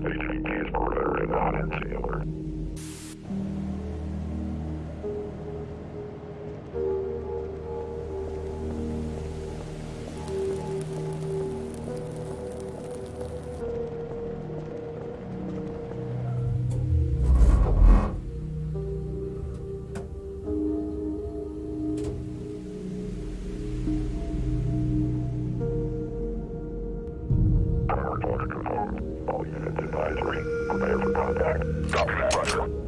HVT's perimeter is on NC alert. Order confirmed. All units advisory. Prepare for contact. Copy that, Roger.